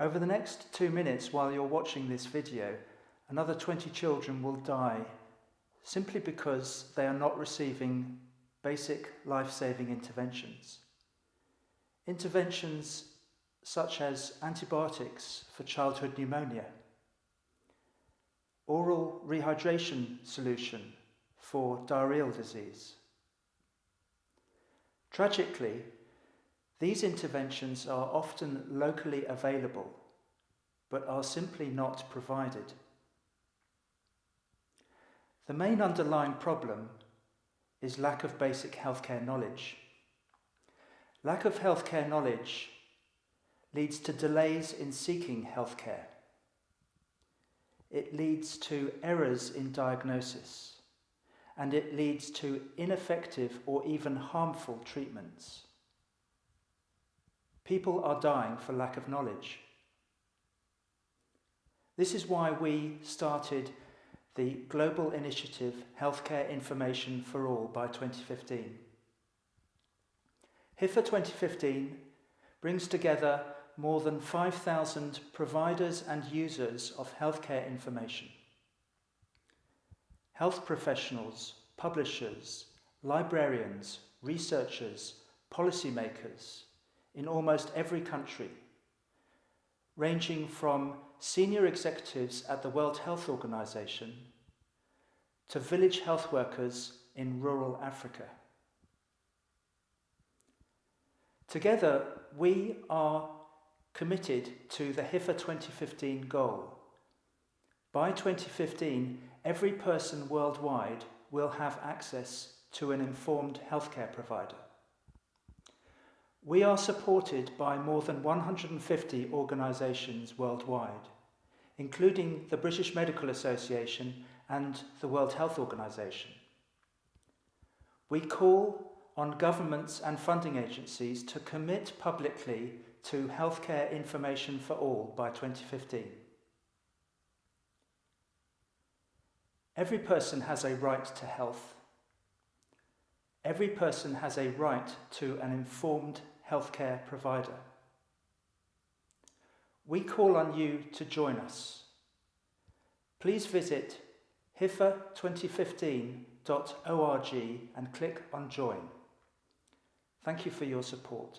Over the next two minutes while you're watching this video, another 20 children will die simply because they are not receiving basic life-saving interventions. Interventions such as antibiotics for childhood pneumonia, oral rehydration solution for diarrheal disease. Tragically, these interventions are often locally available, but are simply not provided. The main underlying problem is lack of basic healthcare knowledge. Lack of healthcare knowledge leads to delays in seeking healthcare. It leads to errors in diagnosis and it leads to ineffective or even harmful treatments. People are dying for lack of knowledge. This is why we started the global initiative Healthcare Information for All by 2015. HIFA 2015 brings together more than 5,000 providers and users of healthcare information. Health professionals, publishers, librarians, researchers, policymakers in almost every country, ranging from senior executives at the World Health Organization to village health workers in rural Africa. Together, we are committed to the HIFA 2015 goal. By 2015, every person worldwide will have access to an informed healthcare provider. We are supported by more than 150 organisations worldwide, including the British Medical Association and the World Health Organization. We call on governments and funding agencies to commit publicly to healthcare information for all by 2015. Every person has a right to health. Every person has a right to an informed healthcare provider. We call on you to join us. Please visit hifa2015.org and click on Join. Thank you for your support.